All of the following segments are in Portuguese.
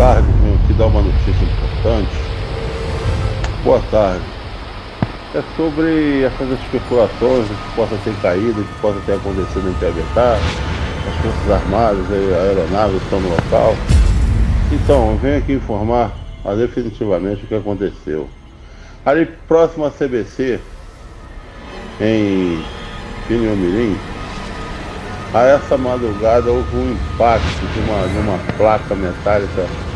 tarde, venho aqui dar uma notícia importante. Boa tarde. É sobre essas especulações que possa ter caído, que possa ter acontecido em Piabetá, as Forças Armadas, a aeronave estão no local. Então, eu venho aqui informar ah, definitivamente o que aconteceu. Ali próximo à CBC, em Pinhomirim, a essa madrugada houve um impacto de uma, de uma placa metálica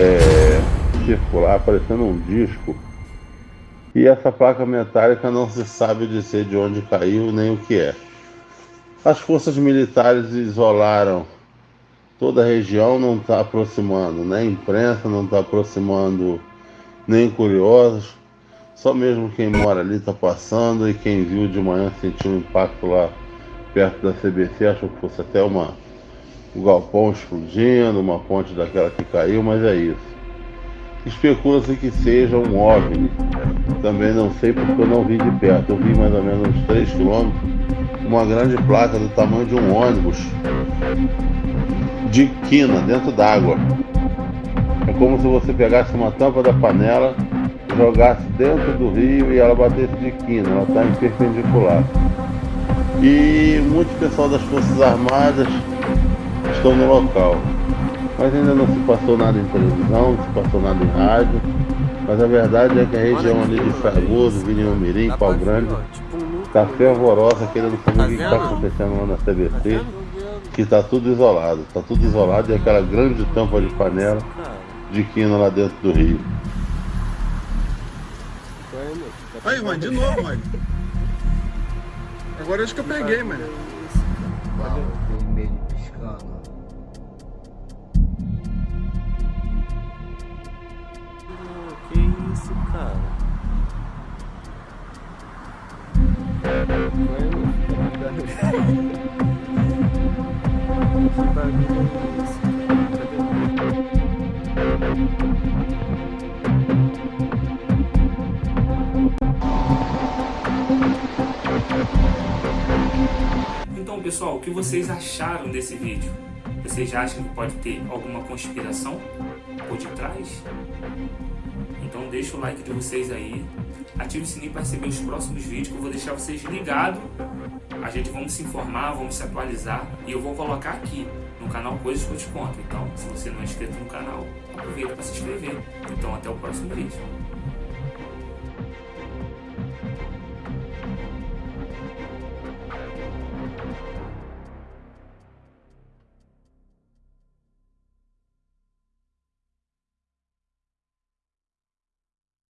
é, circular, parecendo um disco. E essa placa metálica não se sabe dizer de onde caiu nem o que é. As forças militares isolaram toda a região, não está aproximando, nem a imprensa não está aproximando, nem curiosos. Só mesmo quem mora ali está passando e quem viu de manhã sentiu um impacto lá perto da CBC, achou que fosse até uma, um galpão explodindo, uma ponte daquela que caiu, mas é isso. Especula-se que seja um OVNI. Também não sei porque eu não vi de perto. Eu vi mais ou menos uns 3 km uma grande placa do tamanho de um ônibus de quina dentro d'água. É como se você pegasse uma tampa da panela, jogasse dentro do rio e ela batesse de quina. Ela está em perpendicular. E muito pessoal das Forças Armadas estão no local. Mas ainda não se passou nada em televisão, não se passou nada em rádio. Mas a verdade é que a região ali de Fragoso, Vinho Mirim, Pau Grande, está fervorosa querendo saber o que está acontecendo lá na CBC, que está tudo isolado. Está tudo isolado e aquela grande tampa de panela de quina lá dentro do rio. Aí, mano, de novo, mano. Agora acho que eu peguei, mano. Isso, cara? Então, pessoal, o que vocês acharam desse vídeo? Vocês acham que pode ter alguma conspiração por detrás? Então deixa o like de vocês aí, ative o sininho para receber os próximos vídeos que eu vou deixar vocês ligados. A gente vamos se informar, vamos se atualizar e eu vou colocar aqui no canal Coisas que eu te conto. Então, se você não é inscrito no canal, aproveita para se inscrever. Então até o próximo vídeo.